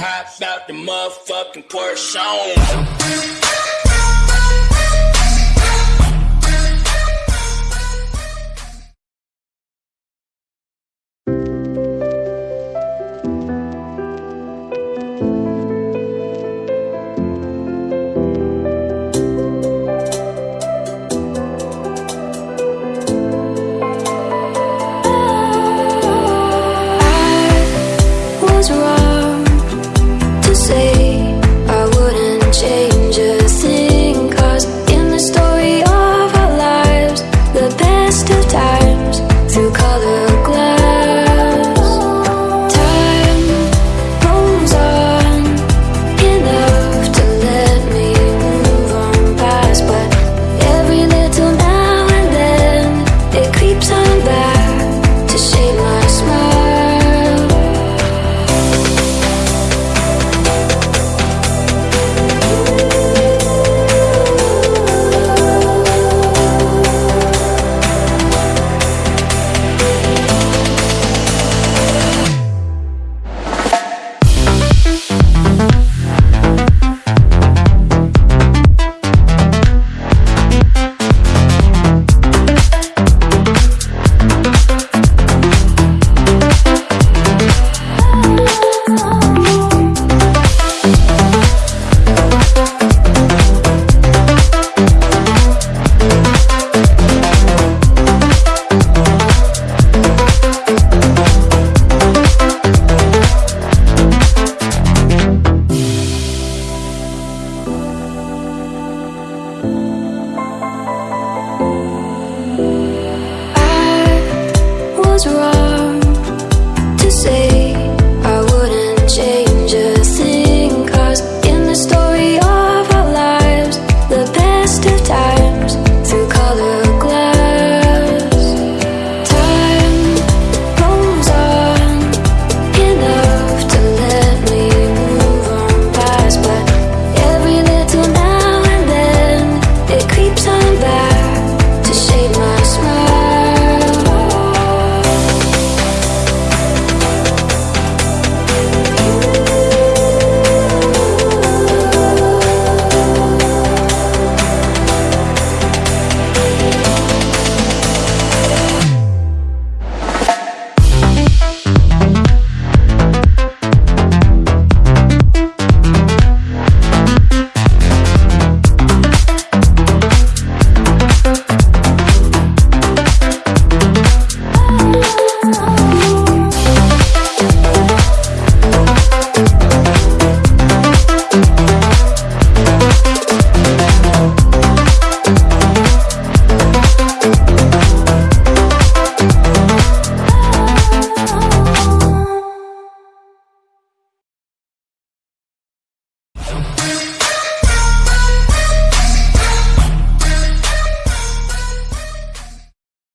Hop out the motherfucking Porsche. Still too tired was wrong